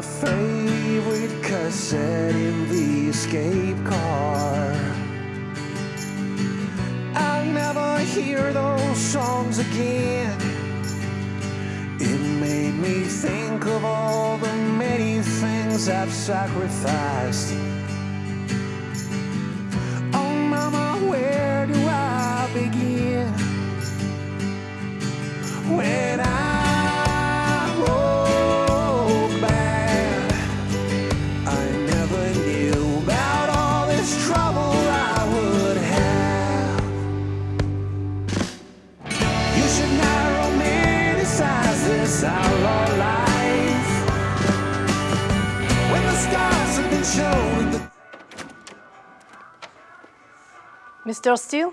my favorite cassette in the escape car. I'll never hear those songs again. It made me think of all the many things I've sacrificed. Oh, Mama, where Mr. Steele?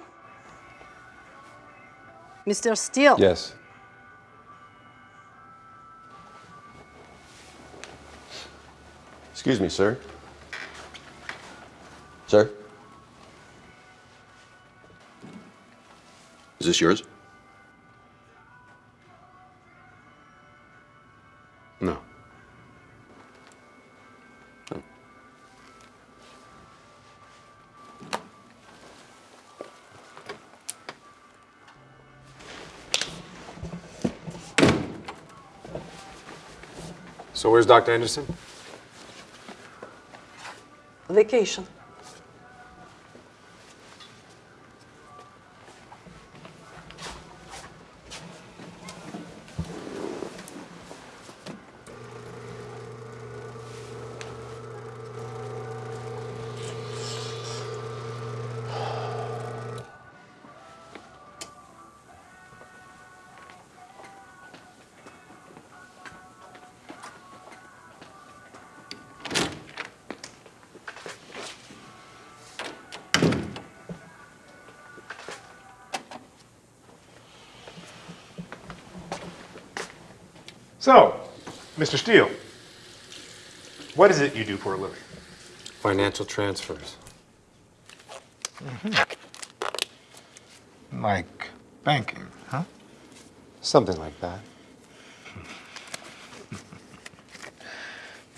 Mr. Steele? Yes. Excuse me, sir. Sir? Is this yours? So where's Dr. Anderson? Vacation. So, Mr. Steele, what is it you do for a living? Financial transfers. Mm-hmm. Like banking, huh? Something like that.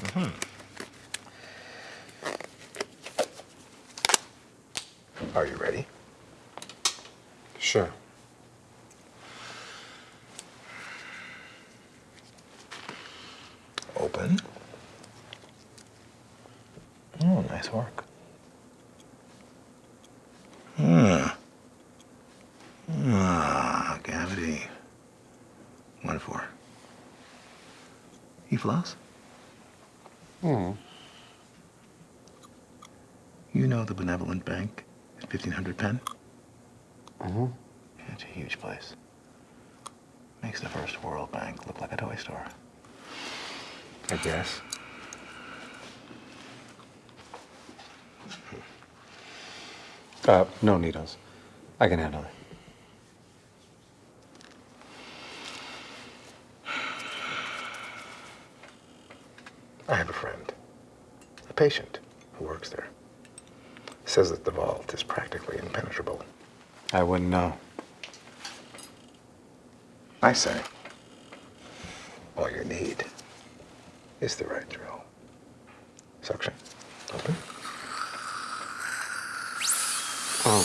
Mm-hmm. Mm-hmm. Are you ready? Sure. Open. Nice work. Hmm. Ah, cavity. One for. You floss? Hmm. You know the benevolent bank at 1500 Penn? Mm-hmm. It's a huge place. Makes the First World Bank look like a toy store. I guess. Uh, no needles. I can handle it. I have a friend, a patient who works there. Says that the vault is practically impenetrable. I wouldn't know. I say, all you need is the right drill. Suction. Open. Um,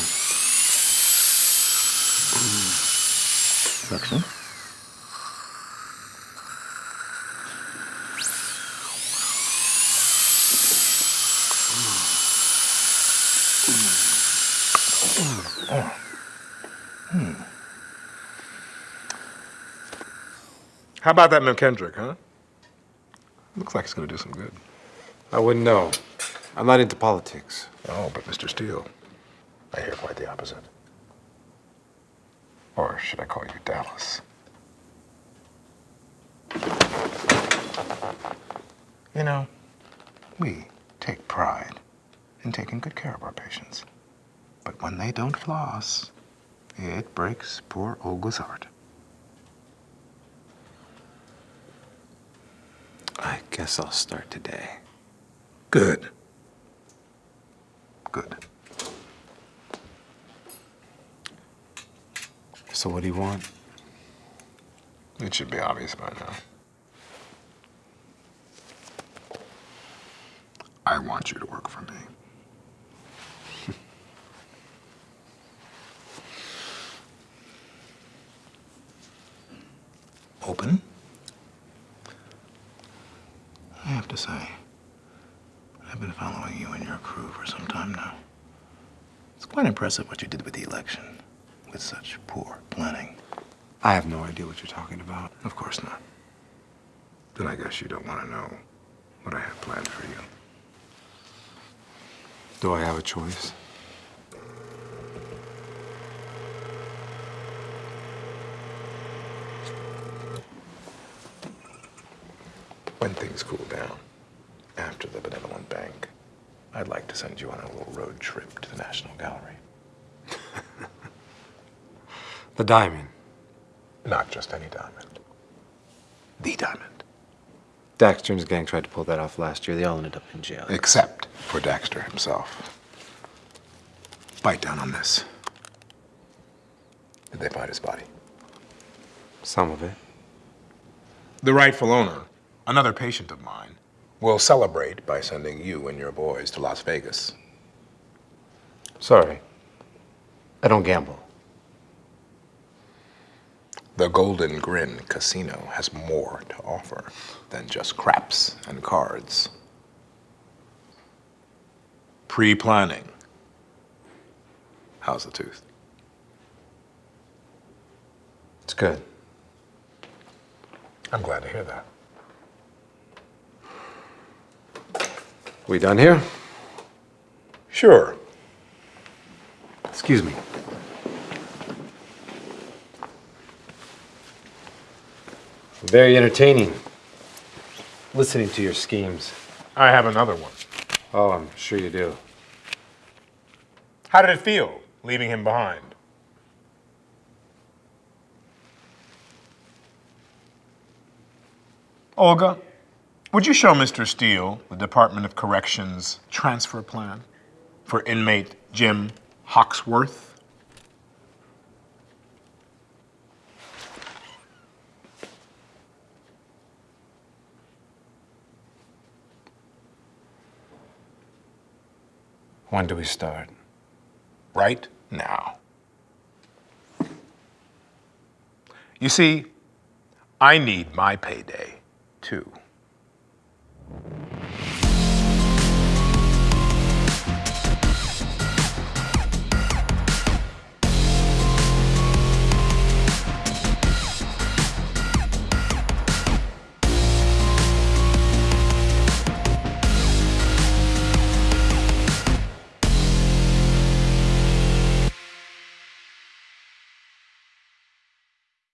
Suction. How about that McKendrick, huh? Looks like it's going to do some good. I wouldn't know. I'm not into politics. Oh, but Mr. Steele, I hear quite the opposite. Or should I call you Dallas? You know, we take pride in taking good care of our patients. But when they don't floss, it breaks poor Olga's heart. I guess I'll start today. Good. Good. So what do you want? It should be obvious by now. I want you to work for me. Open? I have to say, I've been following you and your crew for some time now. It's quite impressive what you did with the election, with such poor planning. I have no idea what you're talking about. Of course not. Then I guess you don't want to know what I have planned for you. Do I have a choice? When things cool down, after the Benevolent Bank, I'd like to send you on a little road trip to the National Gallery. The diamond. Not just any diamond. The diamond. Daxter and his gang tried to pull that off last year. They all ended up in jail. Except for Daxter himself. Bite down on this. Did they find his body? Some of it. The rightful owner, another patient of mine, will celebrate by sending you and your boys to Las Vegas. Sorry. I don't gamble. The Golden Grin Casino has more to offer than just craps and cards. Pre planning. How's the tooth? It's good. I'm glad to hear that. We done here? Sure. Excuse me. Very entertaining. Listening to your schemes. I have another one. Oh, I'm sure you do. How did it feel leaving him behind? Olga, would you show Mr. Steele the Department of Corrections transfer plan for inmate Jim Hoxworth? When do we start? right now. You see, I need my payday too.